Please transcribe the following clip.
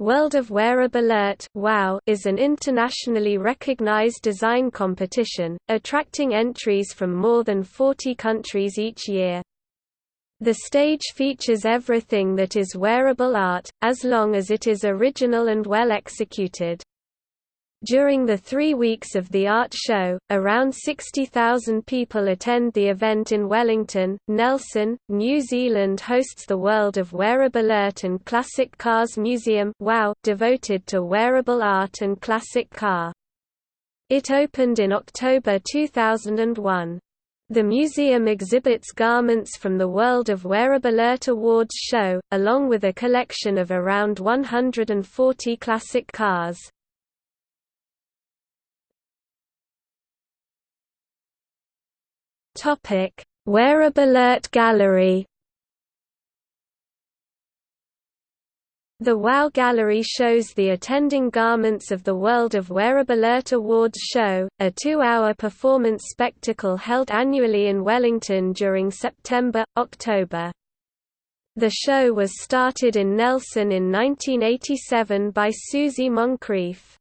World of Wearable Art WOW is an internationally recognized design competition, attracting entries from more than 40 countries each year. The stage features everything that is wearable art, as long as it is original and well executed. During the three weeks of the art show, around 60,000 people attend the event in Wellington. Nelson, New Zealand hosts the World of Wearable Art and Classic Cars Museum WOW, devoted to wearable art and classic car. It opened in October 2001. The museum exhibits garments from the World of Wearable Art Awards show, along with a collection of around 140 classic cars. Topic: Wearable Art Gallery. The WOW Gallery shows the attending garments of the World of Wearable Art Awards show, a two-hour performance spectacle held annually in Wellington during September-October. The show was started in Nelson in 1987 by Suzie Moncrieff.